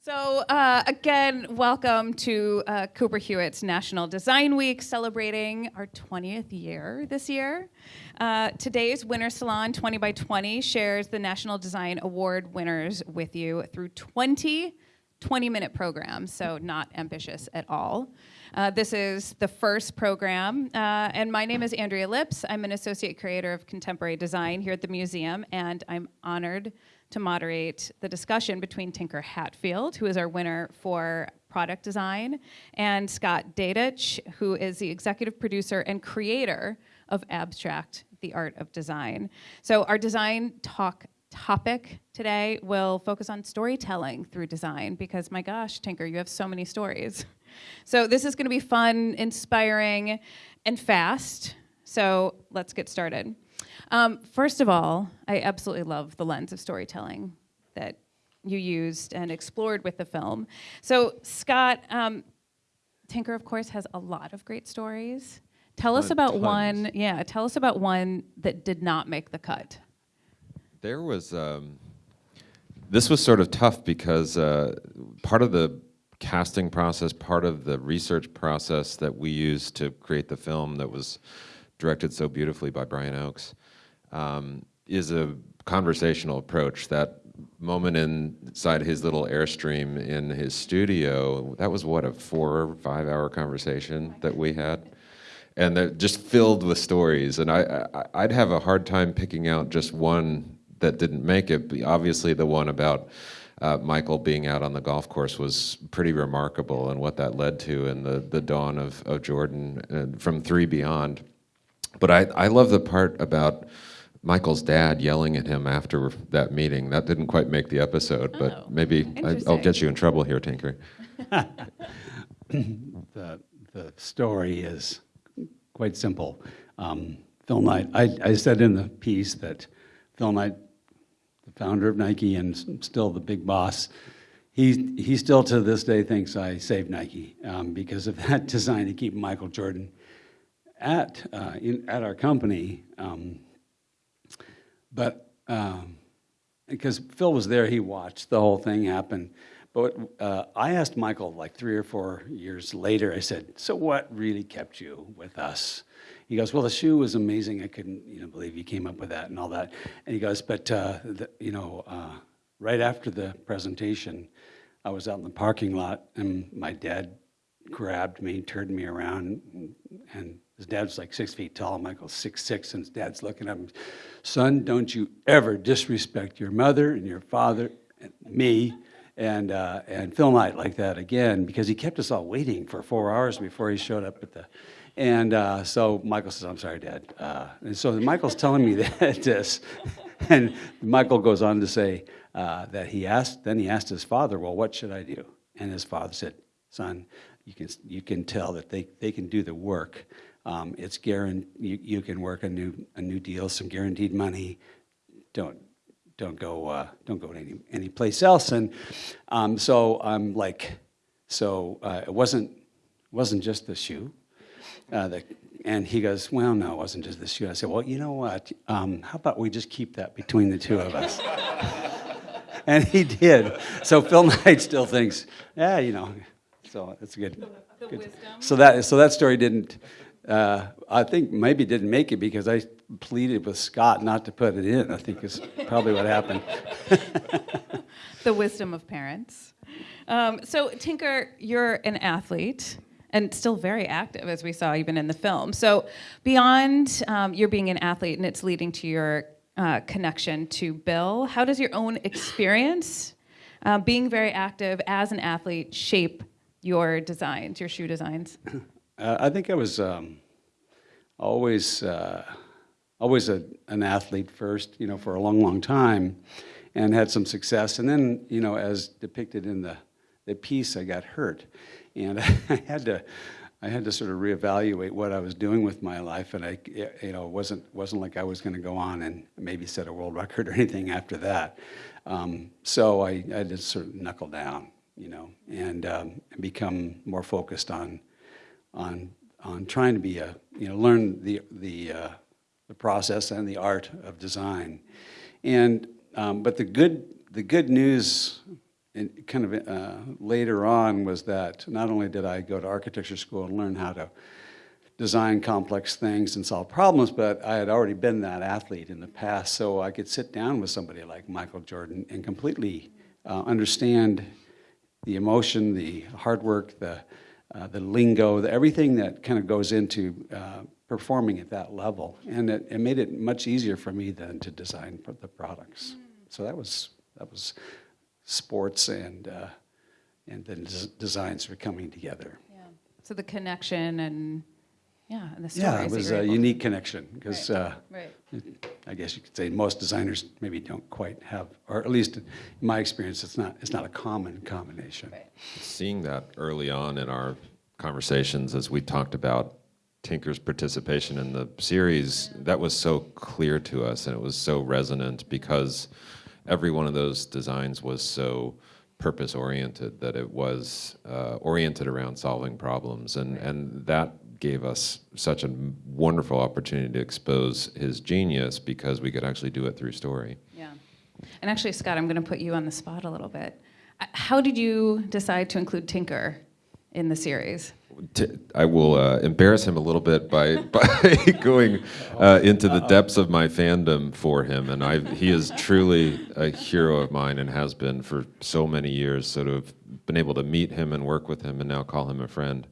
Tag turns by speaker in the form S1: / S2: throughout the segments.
S1: So uh, again, welcome to uh, Cooper Hewitt's National Design Week, celebrating our 20th year this year. Uh, today's Winter Salon 20 by 20 shares the National Design Award winners with you through 20 20-minute programs, so not ambitious at all. Uh, this is the first program, uh, and my name is Andrea Lipps. I'm an associate curator of contemporary design here at the museum, and I'm honored to moderate the discussion between Tinker Hatfield, who is our winner for product design, and Scott Dadich, who is the executive producer and creator of Abstract, the Art of Design. So our design talk topic today will focus on storytelling through design because my gosh, Tinker, you have so many stories. So this is gonna be fun, inspiring, and fast. So let's get started. Um, first of all, I absolutely love the lens of storytelling that you used and explored with the film. So Scott, um, Tinker, of course, has a lot of great stories. Tell us about
S2: tons.
S1: one, yeah, tell us about one that did not make the cut.
S2: There was, um, this was sort of tough because uh, part of the casting process, part of the research process that we used to create the film that was directed so beautifully by Brian Oakes um, is a conversational approach. That moment inside his little Airstream in his studio, that was what, a four or five hour conversation that we had? And they're just filled with stories. And I, I, I'd have a hard time picking out just one that didn't make it. But obviously, the one about uh, Michael being out on the golf course was pretty remarkable, and what that led to, and the the dawn of of Jordan uh, from three beyond. But I I love the part about Michael's dad yelling at him after that meeting. That didn't quite make the episode,
S1: Oh,
S2: but maybe I, I'll get you in trouble here, Tinker.
S3: the, the story is quite simple. Um, Phil Knight, I, I said in the piece that Phil Knight, the founder of Nike and still the big boss, he, he still to this day thinks I saved Nike um, because of that design to keep Michael Jordan at, uh, in, at our company. Um, but um, because Phil was there, he watched the whole thing happen. But uh, I asked Michael like three or four years later, I said, So what really kept you with us? He goes, Well, the shoe was amazing. I couldn't you know, believe you came up with that and all that. And he goes, But, uh, the, you know, uh, right after the presentation, I was out in the parking lot and my dad grabbed me, turned me around, and, and his dad's like six feet tall. Michael's six six, and his dad's looking at him. Son, don't you ever disrespect your mother and your father, and me, and uh, and Phil Knight like that again because he kept us all waiting for four hours before he showed up at the. And uh, so Michael says, "I'm sorry, Dad." Uh, and so Michael's telling me that this, and Michael goes on to say uh, that he asked. Then he asked his father, "Well, what should I do?" And his father said, "Son, you can you can tell that they, they can do the work. Um, it's guaranteed. You, you can work a new a new deal, some guaranteed money. Don't don't go uh, don't go to any any place else." And um, so I'm like, so uh, it wasn't wasn't just the shoe. Uh, the, and he goes, well, no, it wasn't just the shoe. I said, well, you know what? Um, how about we just keep that between the two of us? and he did. So Phil Knight still thinks, yeah, you know. So it's good.
S1: The
S3: good.
S1: wisdom.
S3: So that so that story didn't. Uh, I think maybe didn't make it because I pleaded with Scott not to put it in. I think is probably what happened.
S1: the wisdom of parents. Um, so, Tinker, you're an athlete and still very active, as we saw even in the film. So, beyond um, your being an athlete and it's leading to your uh, connection to Bill, how does your own experience uh, being very active as an athlete shape your designs, your shoe designs?
S3: Uh, I think I was um, always uh, always a, an athlete first, you know, for a long, long time, and had some success. And then, you know, as depicted in the the piece, I got hurt, and I had to. I had to sort of reevaluate what I was doing with my life, and I, you know, it wasn't wasn't like I was going to go on and maybe set a world record or anything after that. Um, so I, I to sort of knuckle down, you know, and um, become more focused on on on trying to be a you know learn the the uh, the process and the art of design, and um, but the good the good news and kind of uh, later on was that not only did I go to architecture school and learn how to design complex things and solve problems, but I had already been that athlete in the past, so I could sit down with somebody like Michael Jordan and completely uh, understand the emotion, the hard work, the, uh, the lingo, the, everything that kind of goes into uh, performing at that level. And it, it made it much easier for me then to design for the products. So that was, that was sports and, uh, and then des- designs were coming together.
S1: Yeah. So the connection and, yeah, and the stories.
S3: Yeah, it was
S1: you're
S3: a
S1: able-
S3: unique connection because
S1: Right.
S3: uh,
S1: Right.
S3: I guess you could say most designers maybe don't quite have, or at least in my experience, it's not, it's not a common combination.
S1: Right.
S2: Seeing that early on in our conversations as we talked about Tinker's participation in the series, that was so clear to us and it was so resonant because every one of those designs was so purpose oriented that it was uh, oriented around solving problems and, and that gave us such a wonderful opportunity to expose his genius because we could actually do it through story.
S1: Yeah. And actually, Scott, I'm going to put you on the spot a little bit. Uh, How did you decide to include Tinker in the series?
S2: I will uh, embarrass him a little bit by by going uh, into the depths of my fandom for him, and I he is truly a hero of mine and has been for so many years. So to have been able to meet him and work with him, and now call him a friend,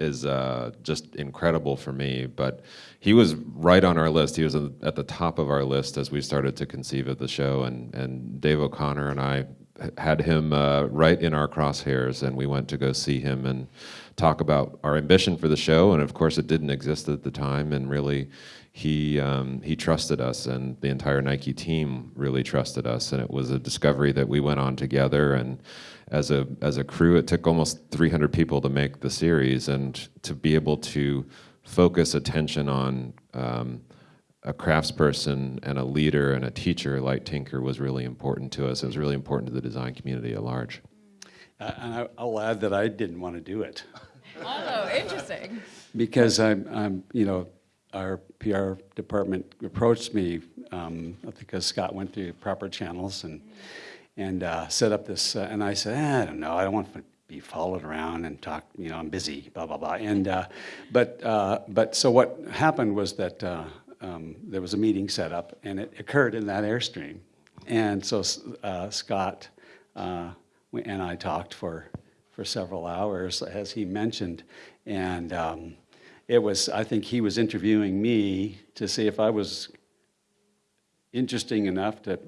S2: is uh, just incredible for me. But he was right on our list. He was at the top of our list as we started to conceive of the show, and and Dave O'Connor and I had him uh, right in our crosshairs, and we went to go see him and talk about our ambition for the show. And of course, it didn't exist at the time, and really, he um, he trusted us, and the entire Nike team really trusted us, and it was a discovery that we went on together. And as a as a crew, it took almost 300 people to make the series, and to be able to focus attention on. Um, a craftsperson and a leader and a teacher like Tinker was really important to us. It was really important to the design community at large.
S3: Uh, And I- I'll add that I didn't want to do it
S1: Oh, interesting.
S3: because I'm, I'm, you know, our PR department approached me um, because Scott went through proper channels and, and uh, set up this, uh, and I said, "Ah, I don't know, I don't want to be followed around and talk, you know, I'm busy, blah, blah, blah. And, uh, but, uh, but so what happened was that uh, um, there was a meeting set up and it occurred in that Airstream. And so uh, Scott and I talked for, for several hours, as he mentioned. And um, it was, I think he was interviewing me to see if I was interesting enough to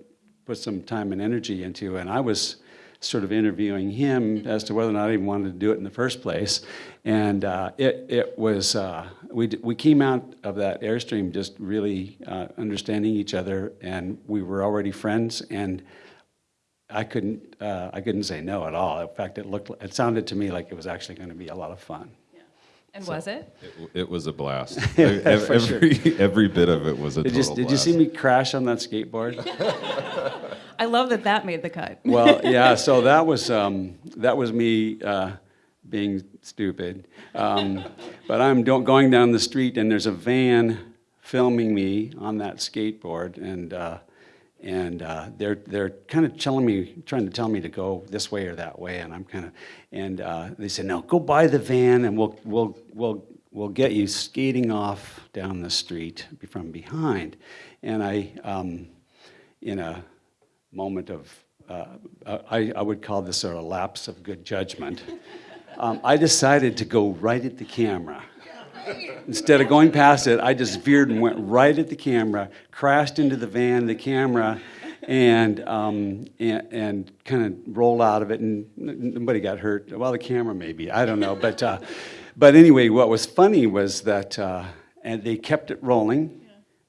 S3: put some time and energy into. And I was sort of interviewing him as to whether or not I even wanted to do it in the first place. And uh, it, it was, uh, we, we came out of that Airstream just really uh, understanding each other, and we were already friends. And I couldn't, uh, I couldn't say no at all. In fact, it looked, it sounded to me like it was actually going to be a lot of fun.
S1: And was it?
S2: It, it was a blast.
S3: Yeah,
S2: Ev-
S3: for sure.
S2: every, every bit of it was a
S3: Did you,
S2: total
S3: did you see me crash on that skateboard?
S1: I love that that made the cut.
S3: well, yeah. So that was um, that was me uh, being stupid. Um, but I'm do- going down the street and there's a van filming me on that skateboard, and uh, and uh, they're they're kind of telling me, trying to tell me to go this way or that way, and I'm kind of, and uh, they said, no, go buy the van, and we'll we'll we'll we'll get you skating off down the street from behind, and I. Um, in a moment of, uh, I, I would call this a lapse of good judgment, um, I decided to go right at the camera. Instead of going past it, I just veered and went right at the camera, crashed into the van, the camera, and, um, and, and kind of rolled out of it, and nobody got hurt. Well, the camera maybe, I don't know. But, uh, but anyway, what was funny was that uh, and they kept it rolling,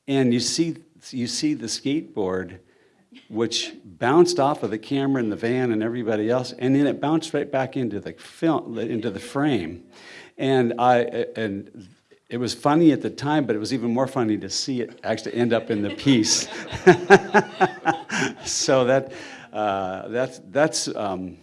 S3: and you see, you see the skateboard which bounced off of the camera and the van and everybody else, and then it bounced right back into the film, into the frame. And I and it was funny at the time, but it was even more funny to see it actually end up in the piece. so that uh, that's that's um,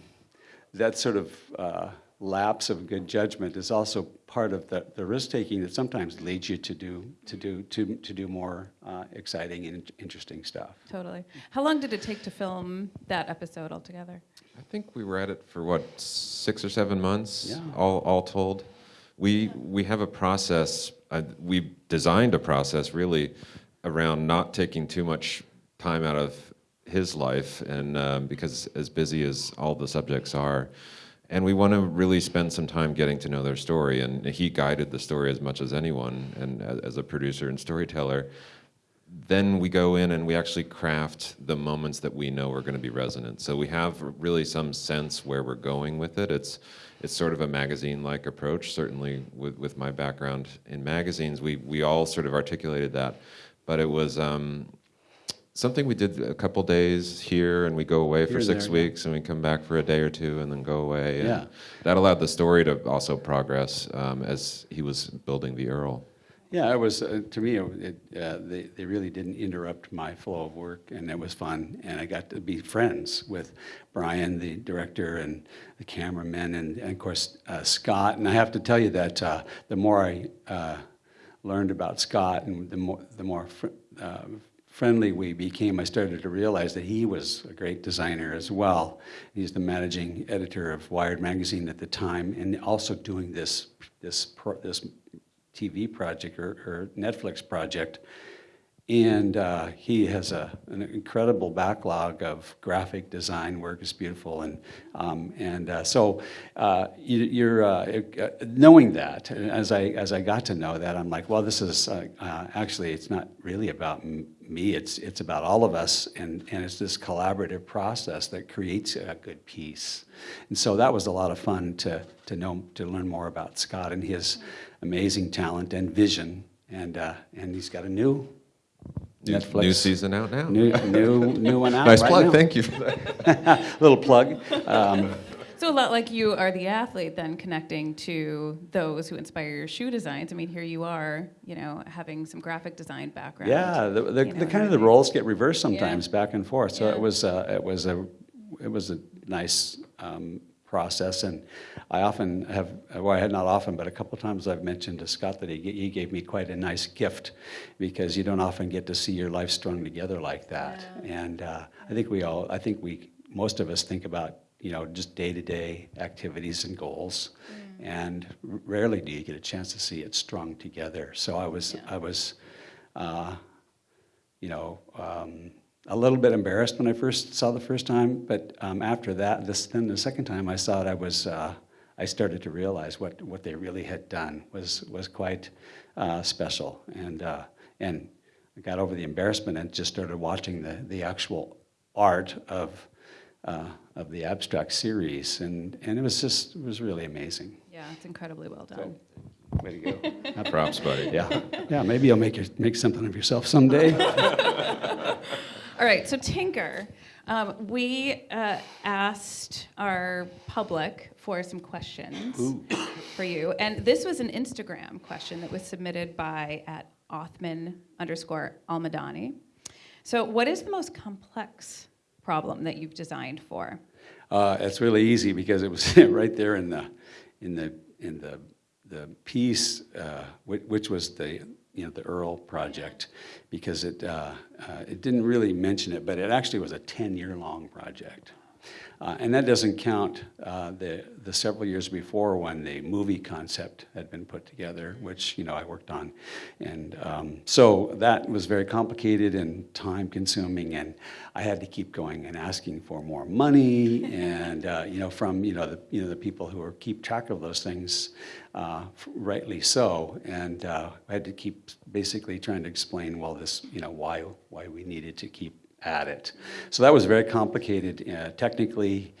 S3: that sort of uh, lapse of good judgment is also part of the, the risk taking that sometimes leads you to do to do to to do more uh, exciting and interesting stuff.
S1: Totally. How long did it take to film that episode altogether?
S2: I think we were at it for what six or seven months,
S3: Yeah.
S2: all all told. We we have a process. Uh, we designed a process really around not taking too much time out of his life, and um, because as busy as all the subjects are, and we want to really spend some time getting to know their story. And he guided the story as much as anyone, and as, as a producer and storyteller then we go in and we actually craft the moments that we know are going to be resonant. So we have really some sense where we're going with it. It's it's sort of a magazine-like approach. Certainly, with with my background in magazines, we we all sort of articulated that, but it was. Um, Something we did a couple days here, and we go away for
S3: Here and
S2: six
S3: there, yeah.
S2: weeks, and we come back for a day or two, and then go away. And
S3: Yeah.
S2: that allowed the story to also progress um, as he was building the Earl.
S3: Yeah, it was uh, to me. It, uh, they they really didn't interrupt my flow of work, and it was fun. And I got to be friends with Brian, the director, and the cameraman, and, and of course uh, Scott. And I have to tell you that uh, the more I uh, learned about Scott, and the more the more fr- uh, friendly we became, I started to realize that he was a great designer as well. He's the managing editor of Wired magazine at the time, and also doing this this this TV project or, or Netflix project. And uh, he has a, an incredible backlog of graphic design work. It's beautiful, and um, and uh, so uh, you, you're uh, knowing that. As I as I got to know that, I'm like, well, this is uh, uh, actually it's not really about me. It's it's about all of us, and and it's this collaborative process that creates a good piece. And so that was a lot of fun to to know to learn more about Scott and his amazing talent and vision. And uh, and he's got a new
S2: New,
S3: Netflix.
S2: new season out now.
S3: New, new, new one out.
S2: nice
S3: right
S2: plug.
S3: now.
S2: Thank you for that.
S3: Little plug. Um,
S1: So a lot like you are the athlete, then connecting to those who inspire your shoe designs. I mean, here you are, you know, having some graphic design background.
S3: yeah, the, the,
S1: you know,
S3: the kind of the roles get reversed sometimes back and forth. So
S1: Yeah.
S3: it was uh, it was a it was a nice um, process, and I often have well, I had not often, but a couple times I've mentioned to Scott that he he gave me quite a nice gift because you don't often get to see your life strung together like that. And uh, I think we all I think we most of us think about you know just day to day activities and goals. And rarely do you get a chance to see it strung together. So I was,
S1: Yeah.
S3: I was, uh, you know, um, a little bit embarrassed when I first saw the first time, but um, after that, this then the second time I saw it, I was uh, I started to realize what, what they really had done was was quite uh, special, and uh, and I got over the embarrassment and just started watching the the actual art of uh, of the abstract series, and and it was just it was really amazing.
S1: Yeah, it's incredibly well done.
S3: Way to go!
S2: Props, buddy.
S3: yeah, yeah. Maybe you'll make your, make something of yourself someday.
S1: All right, so Tinker, um, we uh, asked our public for some questions for you, and this was an Instagram question that was submitted by at Othman underscore Almadani. So, what is the most complex problem that you've designed for?
S3: Uh, it's really easy because it was right there in the in the in the the piece, uh, which, which was the you know the Earl project, because it uh, uh, it didn't really mention it, but it actually was a ten year long project. Uh, and that doesn't count uh, the, the several years before when the movie concept had been put together, which you know I worked on, and um, so that was very complicated and time consuming, and I had to keep going and asking for more money, and uh, you know from you know the you know the people who are keep track of those things, uh, rightly so, and uh, I had to keep basically trying to explain well this you know why why we needed to keep at it. So that was very complicated uh, technically,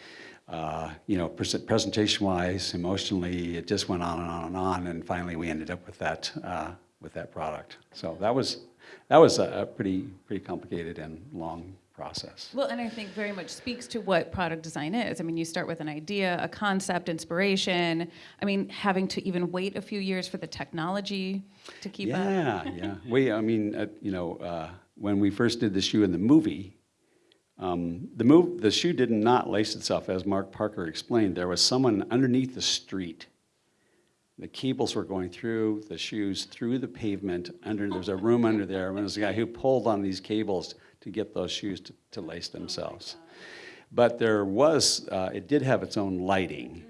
S3: uh, you know, pres- presentation-wise, emotionally. It just went on and on and on, and finally we ended up with that uh, with that product. So that was that was a, a pretty pretty complicated and long process.
S1: Well, and I think very much speaks to what product design is. I mean, you start with an idea, a concept, inspiration. I mean, having to even wait a few years for the technology to keep up.
S3: yeah, yeah. We, I mean, uh, you know, uh, when we first did the shoe in the movie, um, the move, the shoe did not lace itself, as Mark Parker explained. There was someone underneath the street the cables were going through the shoes, through the pavement, under, there's a room under there, and there's a guy who pulled on these cables to get those shoes to, to lace themselves. But there was, uh, it did have its own lighting.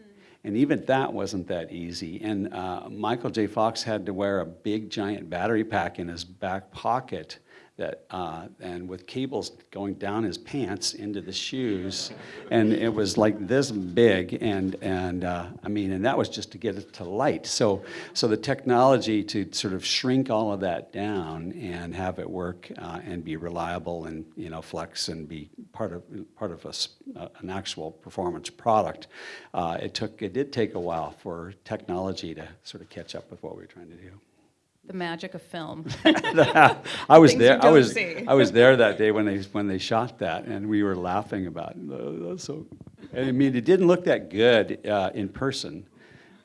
S3: And even that wasn't that easy. And uh, Michael J. Fox had to wear a big giant battery pack in his back pocket that, uh, and with cables going down his pants into the shoes, and it was like this big, and and uh, I mean, and that was just to get it to light. So so the technology to sort of shrink all of that down and have it work uh, and be reliable and you know flex and be part of part of a, uh, an actual performance product. Uh, it took it did take a while for technology to sort of catch up with what we were trying to do.
S1: The magic of film.
S3: I was
S1: Things
S3: there. I was
S1: see.
S3: I was there that day when they when they shot that, and we were laughing about. It. So, I mean, it didn't look that good uh, in person,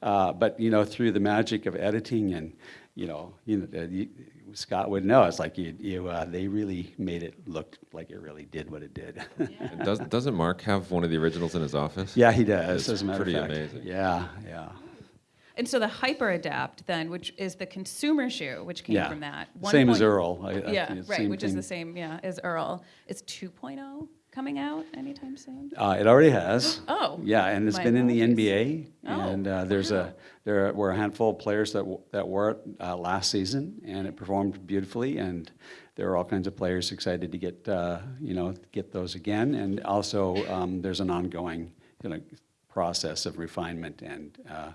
S3: uh, but you know, through the magic of editing and you know, you know, uh, you, Scott would know. It's like you, you uh, they really made it look like it really did what it did.
S2: And does, doesn't Mark have one of the originals in his office?
S3: yeah, he does.
S2: It's
S3: as a matter
S2: pretty
S3: of fact.
S2: amazing.
S3: Yeah, yeah.
S1: And so the HyperAdapt then, which is the consumer shoe, which came
S3: yeah.
S1: from that.
S3: Same as
S1: 1.0
S3: Earl. I, I
S1: yeah, right, which is the same, yeah, as Earl. Is 2.0 coming out anytime soon?
S3: Uh, it already has.
S1: Oh,
S3: Yeah, and it's been in the. NBA,
S1: Oh,
S3: and uh, there's a there were a handful of players that w- that wore it uh, last season, and it performed beautifully. And there are all kinds of players excited to get uh, you know get those again. And also, um, there's an ongoing you know process of refinement and uh,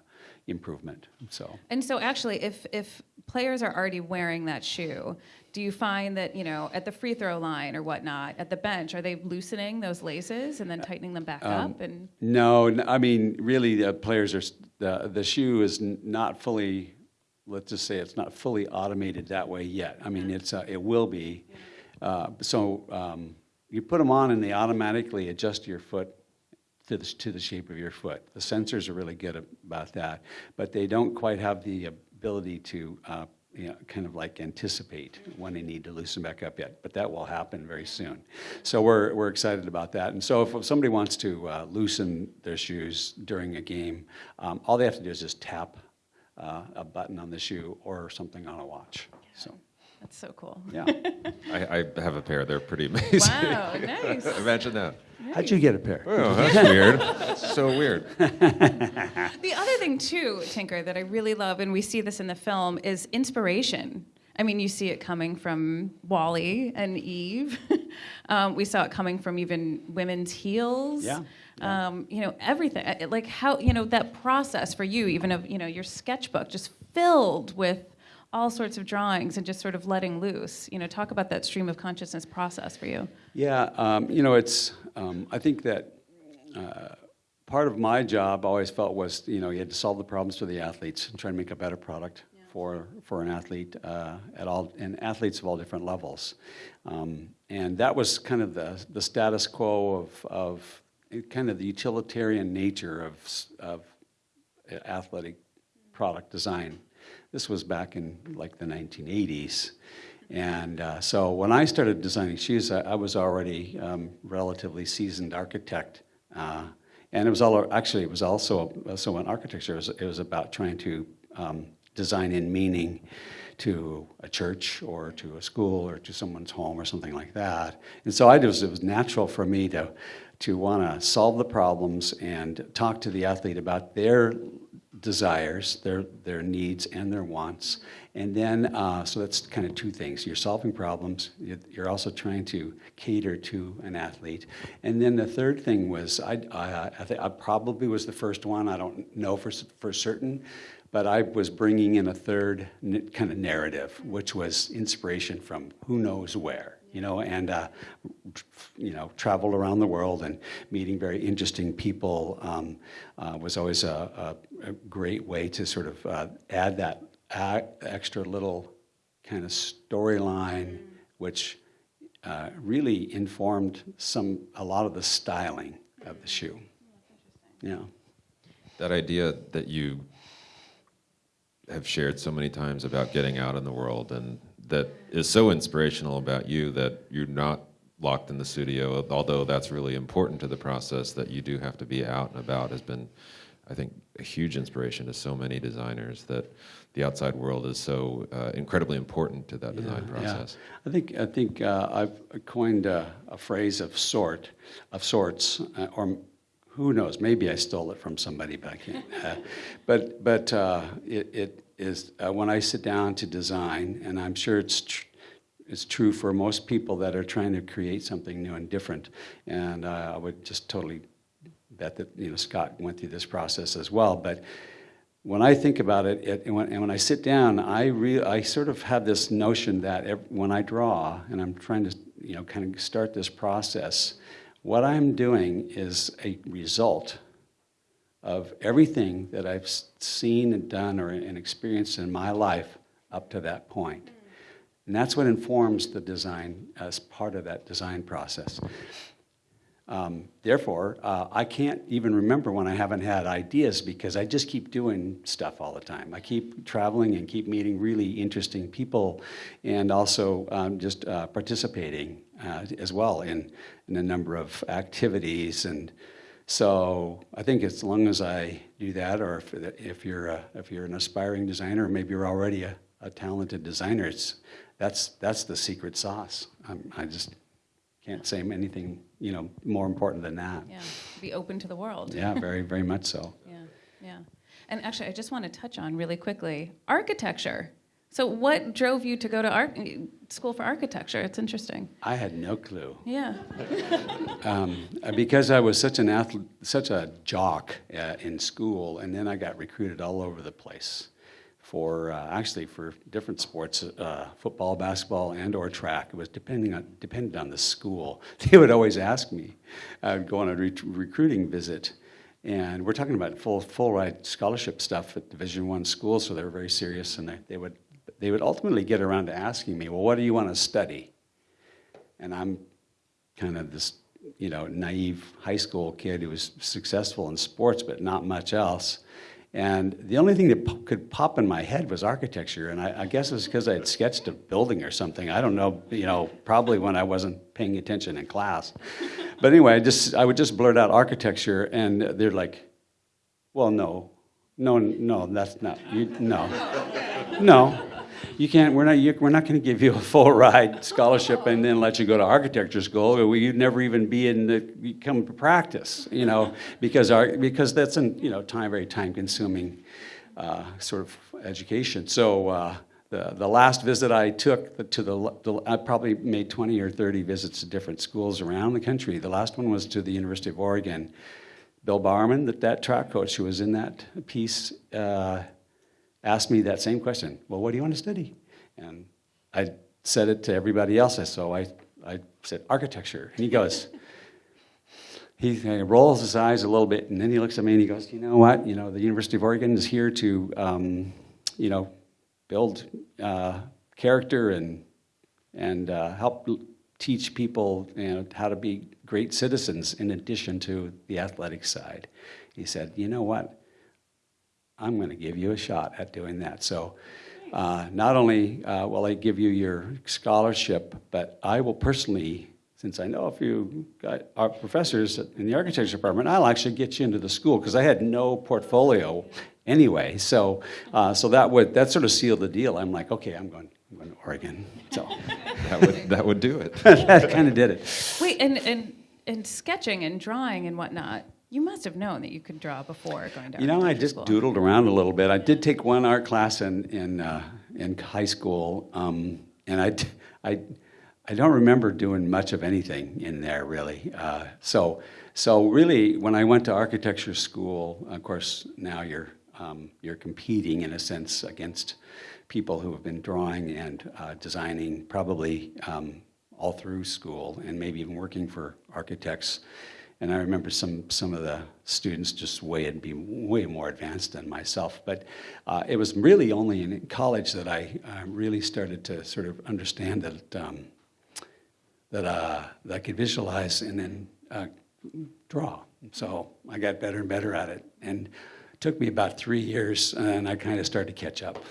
S3: improvement. So.
S1: And so actually, if, if players are already wearing that shoe, do you find that, you know, at the free throw line or whatnot, at the bench, are they loosening those laces and then tightening them back
S3: Um,
S1: up? And
S3: No, I mean, really, the players are, the, the shoe is not fully, let's just say it's not fully automated that way yet. I mean, it's, uh, it will be. Uh, So um, you put them on and they automatically adjust your foot to the, to the shape of your foot. The sensors are really good about that, but they don't quite have the ability to, uh, you know, kind of like anticipate when they need to loosen back up yet. But that will happen very soon. So we're, we're excited about that. And so if somebody wants to uh, loosen their shoes during a game, um, all they have to do is just tap uh, a button on the shoe or something on a watch. So,
S1: that's so cool.
S3: yeah.
S2: I, I have a pair. They're pretty amazing.
S1: Wow, nice.
S2: Imagine that.
S3: How'd you get a pair?
S2: Oh, that's weird. That's so weird.
S1: The other thing too, Tinker, that I really love, and we see this in the film, is inspiration. I mean, you see it coming from Wally and Eve. um, we saw it coming from even women's heels.
S3: Yeah,
S1: Um, you know, everything. Uh, Like how you know that process for you, even of you know your sketchbook, just filled with all sorts of drawings and just sort of letting loose. You know, talk about that stream of consciousness process for you.
S3: Yeah, um, you know, it's. Um, I think that uh, part of my job always felt was, you know, you had to solve the problems for the athletes and try to make a better product for for an athlete uh, at all, and athletes of all different levels. Um, and that was kind of the the status quo of of kind of the utilitarian nature of of athletic product design. This was back in like the 1980s. And uh, so when I started designing shoes, I, I was already um, relatively seasoned architect. Uh, and it was all, actually, it was also, so in architecture, it was, it was about trying to um, design in meaning to a church or to a school or to someone's home or something like that. And so I just, it was natural for me to, to want to solve the problems and talk to the athlete about their desires, their, their needs, and their wants. And then, uh, so that's kind of two things. You're solving problems, you- you're also trying to cater to an athlete. And then the third thing was, I, I, I, I probably was the first one, I don't know for, for certain, but I was bringing in a third kind of narrative, which was inspiration from who knows where you know, and uh, you know, traveled around the world and meeting very interesting people um, uh, was always a, a, a great way to sort of uh, add that a- extra little kind of storyline, which uh, really informed some a lot of the styling of the shoe. Yeah.
S2: That idea that you have shared so many times about getting out in the world and that is so inspirational about you that you're not locked in the studio, although that's really important to the process that you do have to be out and about has been I think, a huge inspiration to so many designers that the outside world is so uh, incredibly important to that design
S3: Yeah, yeah.
S2: process.
S3: I think I think uh, I've coined a, a phrase of sort, of sorts, uh, or who knows? Maybe I stole it from somebody, back I can't. Uh, but but uh, it, it is uh, when I sit down to design, and I'm sure it's. Tr- it's true for most people that are trying to create something new and different, and uh, I would just totally bet that you know Scott went through this process as well. But when I think about it, it and, when, and when I sit down, I re, I sort of have this notion that ev when I draw and I'm trying to you know kind of start this process, what I'm doing is a result of everything that I've seen and done or and experienced in my life up to that point. And that's what informs the design as part of that design process. Um, therefore, uh, I can't even remember when I haven't had ideas because I just keep doing stuff all the time. I keep traveling and keep meeting really interesting people and also um, just uh, participating uh, as well in, in a number of activities. And so I think as long as I do that, or if, if, you're, a, if you're an aspiring designer, or maybe you're already a, a talented designer, it's, that's, that's the secret sauce. Um, I just can't say anything, you know, more important than that.
S1: Yeah, be open to the world.
S3: Yeah, very, very much so.
S1: Yeah, yeah. And actually, I just want to touch on really quickly architecture. So, what drove you to go to art school for architecture? It's interesting.
S3: I had no clue.
S1: Yeah.
S3: Um, uh, because I was such an athlete, such a jock uh, in school, and then I got recruited all over the place for uh, actually for different sports, uh, football, basketball, and or track. It was depending on depended on the school. They would always ask me. I would go on a re- recruiting visit, and we're talking about full full ride scholarship stuff at Division One schools, so they were very serious, and they, they would they would ultimately get around to asking me, well, what do you want to study? And I'm kind of this, you know, naive high school kid who was successful in sports but not much else. And the only thing that could pop in my head was architecture, and I, I guess it's because I had sketched a building or something. I don't know, you know, probably when I wasn't paying attention in class. But anyway, I just I would just blurt out architecture, and they're like, "Well, no, no, no, that's not you, no, no." You can't. We're not. You, we're not going to give you a full ride scholarship and then let you go to architecture school. Or you'd never even be in the come to practice. You know, because our because that's an you know time very time consuming uh, sort of education. So. Uh, the, the last visit I took to the, the, I probably made 20 or 30 visits to different schools around the country. The last one was to the University of Oregon. Bill Bowerman, that, that track coach who was in that piece, uh, asked me that same question. Well, what do you want to study? And I said it to everybody else. So I, I said architecture. And he goes, he rolls his eyes a little bit, and then he looks at me and he goes, you know what? You know, the University of Oregon is here to, um, you know, build uh, character and and uh, help teach people you know, how to be great citizens in addition to the athletic side. He said, you know what? I'm going to give you a shot at doing that. So, uh, not only uh, will I give you your scholarship, but I will personally, since I know a few guy- our professors in the architecture department, I'll actually get you into the school because I had no portfolio anyway. So, uh, so that would that sort of sealed the deal. I'm like, okay, I'm going, I'm going to Oregon. So
S2: That would, that would do it.
S3: that kind of did it.
S1: Wait, and, and, and sketching and drawing and whatnot, you must have known that you could draw before going to
S3: You know, I just
S1: school.
S3: doodled around a little bit. I did take one art class in in uh, in high school, um, and I don't remember doing much of anything in there really. Uh, so, so really, when I went to architecture school, of course, now you're um, you're competing in a sense against people who have been drawing and uh, designing probably um, all through school, and maybe even working for architects. And I remember some, some of the students just way and be way more advanced than myself. But uh, it was really only in college that I uh, really started to sort of understand that um, that, uh, that I could visualize and then uh, draw. So I got better and better at it, and it took me about three years, and I kind of started to catch up.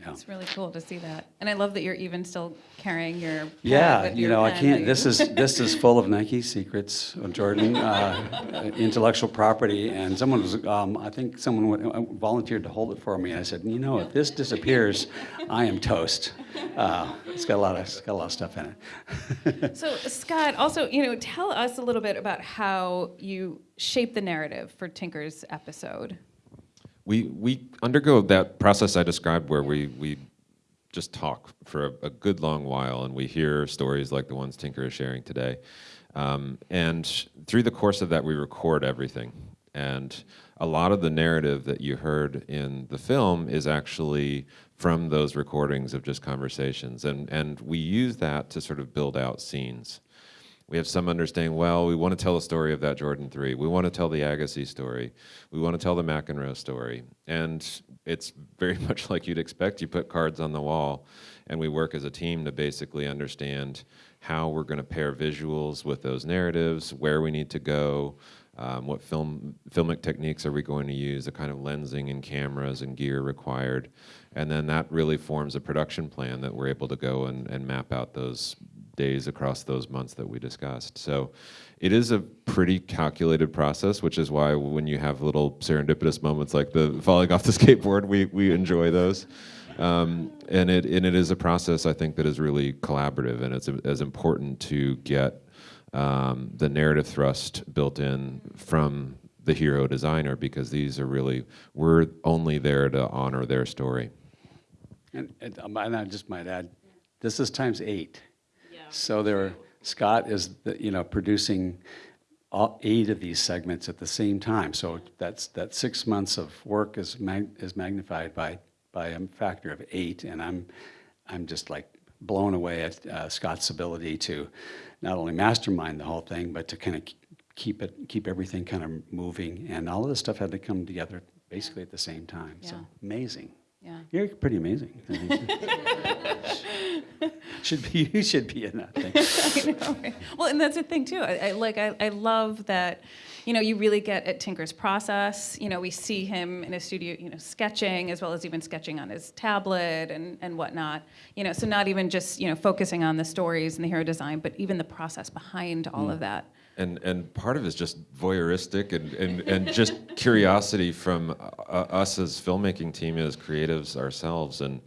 S3: Yeah.
S1: It's really cool to see that, and I love that you're even still carrying your.
S3: Yeah, you know, I can't. This is this is full of Nike secrets, uh, Jordan, uh, intellectual property, and someone was. Um, I think someone uh, volunteered to hold it for me. I said, you know, if this disappears, I am toast. Uh, it's got a lot of it's got a lot of stuff in it.
S1: So Scott, also, you know, tell us a little bit about how you shape the narrative for Tinker's episode.
S2: We we undergo that process I described where we we just talk for a, a good long while and we hear stories like the ones Tinker is sharing today. Um, and through the course of that, we record everything. And a lot of the narrative that you heard in the film is actually from those recordings of just conversations. And, and we use that to sort of build out scenes we have some understanding well we want to tell a story of that jordan 3 we want to tell the agassi story. We want to tell the mcenroe story. And it's very much like you'd expect. You put cards on the wall and we work as a team to basically understand how we're going to pair visuals with those narratives where we need to go um, what film filmic techniques are we going to use the kind of lensing and cameras and gear required. And then that really forms a production plan that we're able to go and, and map out those days across those months that we discussed. So it is a pretty calculated process, which is why when you have little serendipitous moments like the falling off the skateboard, we, we enjoy those. Um, and it and it is a process I think that is really collaborative, and it's as important to get um, the narrative thrust built in from the hero designer because these are really we're only there to honor their story.
S3: And, and, um, and I just might add, this is times eight. So there, Scott is, the, you know, producing all eight of these segments at the same time. So that's that six months of work is mag, is magnified by by a factor of eight, and I'm I'm just like blown away at uh, Scott's ability to not only mastermind the whole thing, but to kind of keep it keep everything kind of moving. And all of this stuff had to come together basically at the same time. So amazing.
S1: Yeah.
S3: You're pretty amazing. Should be you should be in that thing.
S1: I know, right? Well, and that's the thing too. I, I like I, I love that, you know, you really get at Tinker's process. You know, we see him in a studio, you know, sketching as well as even sketching on his tablet and and whatnot. You know, so not even just you know focusing on the stories and the hero design, but even the process behind all mm. of that.
S2: And and part of it is just voyeuristic and, and, and just curiosity from uh, us as filmmaking team as creatives ourselves and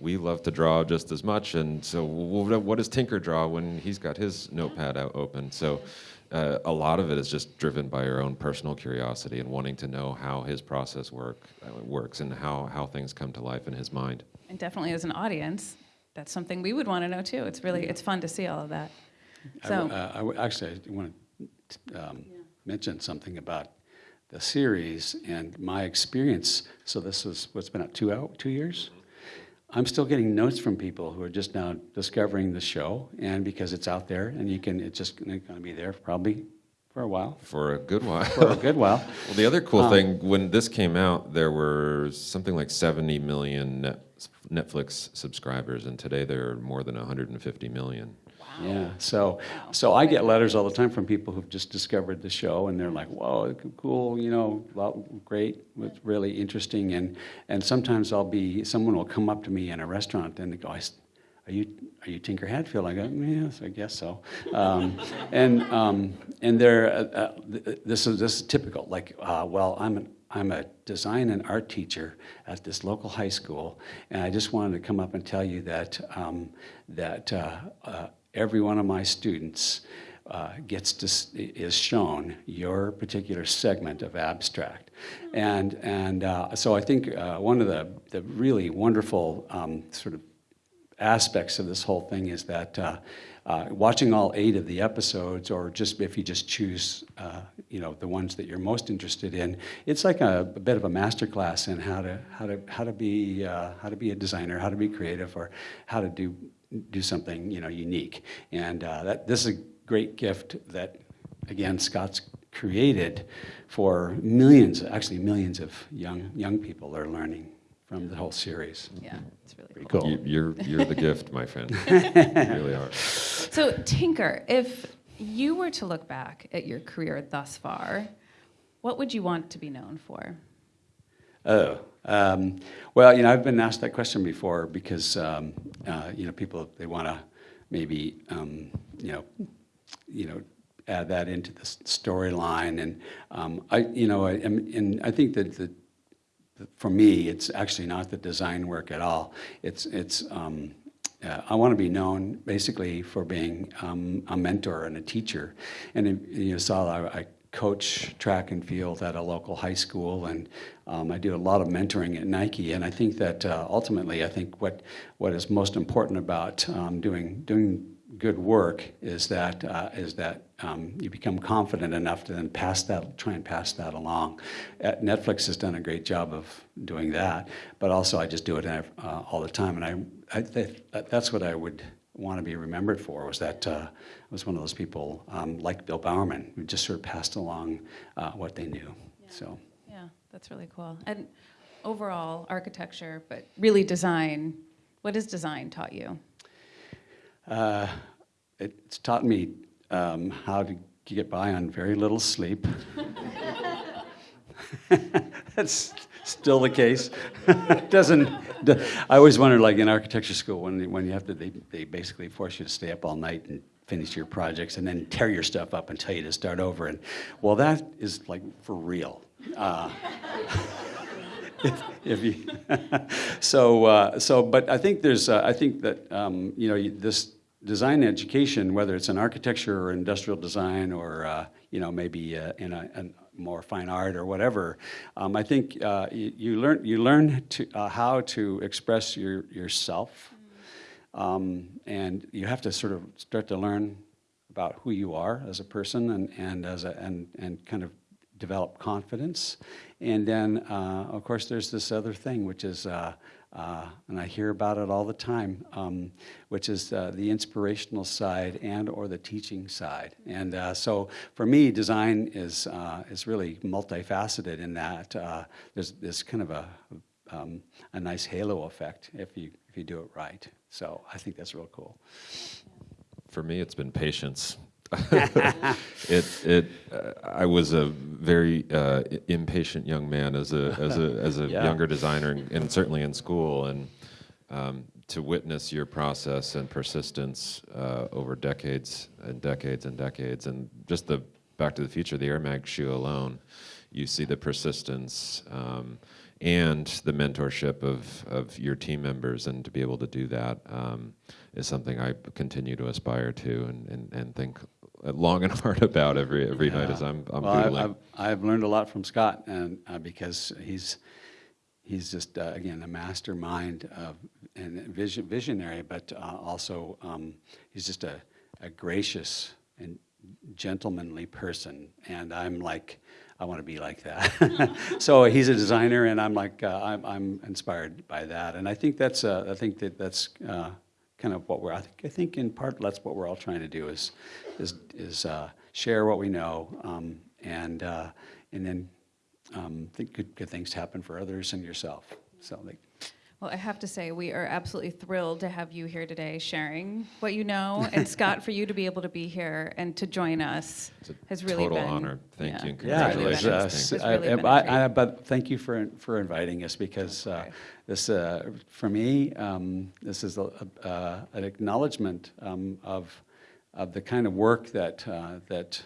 S2: we love to draw just as much and so what what does Tinker draw when he's got his notepad out open so uh, a lot of it is just driven by our own personal curiosity and wanting to know how his process work uh, works and how, how things come to life in his mind.
S1: And definitely as an audience, that's something we would want to know too. It's really it's fun to see all of that. So
S3: w- uh, I w- actually, I want to um, mention something about the series and my experience. So this was what's been out two out two years. I'm still getting notes from people who are just now discovering the show, and because it's out there, and you can, it's just going to be there probably for a while,
S2: For a good while.
S3: for a good while.
S2: Well, the other cool
S3: Um,
S2: thing when this came out, there were something like 70 million Netflix subscribers, and today there are more than 150 million.
S3: Yeah. So, so I get letters all the time from people who've just discovered the show, and they're like, "Whoa, cool! You know, well, great, it's really interesting." And and sometimes I'll be, someone will come up to me in a restaurant and they go, "Are you are you Tinker Hatfield?" I go, "Yes, I guess so." Um, and um, and they're uh, uh, this is this is typical. Like, uh, well, I'm an I'm a design and art teacher at this local high school, and I just wanted to come up and tell you that um, that uh, uh, every one of my students uh, gets to is shown your particular segment of abstract, and and uh, so I think uh, one of the the really wonderful um, sort of aspects of this whole thing is that uh, uh, watching all eight of the episodes, or just if you just choose, uh, you know, the ones that you're most interested in, it's like a, a bit of a master class in how to how to how to be how to be a designer, how to be creative, or how to do do something you know unique. And uh, that this is a great gift that, again, Scott's created for millions, actually millions of young young people are learning from the whole series.
S1: yeah, it's really
S3: Pretty
S1: cool.
S3: cool.
S2: You, you're, you're the gift, my friend. you really are.
S1: So, Tinker, if you were to look back at your career thus far, what would you want to be known for?
S3: Oh, um, well, you know, I've been asked that question before because, um, uh, you know, people, they want to maybe, um, you know, you know, add that into the storyline. And um, I, you know, I, and I think that the, for me, it's actually not the design work at all. It's, it's, um, uh, I want to be known basically for being um, a mentor and a teacher. And you saw, I, I coach track and field at a local high school, and um, I do a lot of mentoring at Nike. And I think that uh, ultimately, I think what, what is most important about um, doing, doing good work is that uh, is that um, you become confident enough to then pass that, try and pass that along. Uh, Netflix has done a great job of doing that, but also I just do it uh, all the time, and I, I th- that's what I would want to be remembered for was that uh, I was one of those people um, like Bill Bowerman who just sort of passed along uh, what they knew. So.
S1: Yeah, that's really cool. And overall, architecture, but really design. What has design taught you?
S3: Uh, it's taught me um, how to get by on very little sleep. That's still the case. Doesn't. I always wondered, like in architecture school, when when you have to, they, they basically force you to stay up all night and finish your projects, and then tear your stuff up and tell you to start over. And well, that is like for real. Uh, if, if you so uh, so but I think there's uh, I think that um, you know this design education whether it's in architecture or industrial design or uh, you know maybe uh, in a, a more fine art or whatever um, I think uh, you, you learn you learn to uh, how to express your yourself um, and you have to sort of start to learn about who you are as a person and, and as a, and, and kind of develop confidence. And then, uh, of course, there's this other thing, which is, uh, and I hear about it all the time, um, which is uh, the inspirational side and or the teaching side. And uh, so, for me, design is uh, is really multifaceted in that uh, there's this kind of a um, a nice halo effect if you if you do it right. So I think that's real cool.
S2: For me, it's been patience. it it uh, I was a very uh, impatient young man as a as a as a
S3: Yeah.
S2: younger designer and, and certainly in school and um, to witness your process and persistence uh, over decades and decades and decades and just the Back to the Future the Air Mag shoe alone you see the persistence um, and the mentorship of, of your team members and to be able to do that um, is something I continue to aspire to and, and, and think long and hard about every every night as I'm, I'm
S3: well, I-
S2: doodling.
S3: I've, I've learned a lot from Scott, and uh, because he's he's just uh, again a mastermind of and vision, visionary, but uh, also um, he's just a, a gracious and gentlemanly person, and I'm like. I want to be like that. so he's a designer, and I'm like uh, I'm, I'm inspired by that, and I think that's uh, I think that that's uh, kind of what we're. I think, I think in part that's what we're all trying to do is is is uh, share what we know um, and uh, and then um, think good, good things happen for others and yourself. So like,
S1: Well, I have to say, we are absolutely thrilled to have you here today sharing what you know. And Scott, for you to be able to be here and to join us
S2: It's a
S1: has really
S2: total
S1: been.
S2: honor. Thank you and
S1: it's
S3: yeah,
S1: really
S3: was, uh,
S1: it's really been a
S3: I-
S1: treat.
S3: I- but thank you for for inviting us because uh, this uh, for me um, this is a, a, uh, an acknowledgement um, of of the kind of work that uh, that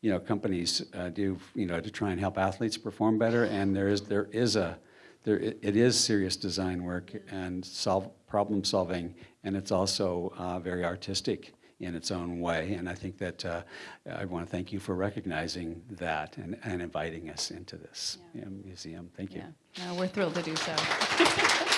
S3: you know companies uh, do you know to try and help athletes perform better and there is there is a there it it is serious design work and solve problem solving and it's also uh, very artistic in its own way and I think that uh, I want to thank you for recognizing that and, and inviting us into this
S1: Yeah.
S3: um, museum thank you
S1: Yeah, no, we're thrilled to do so.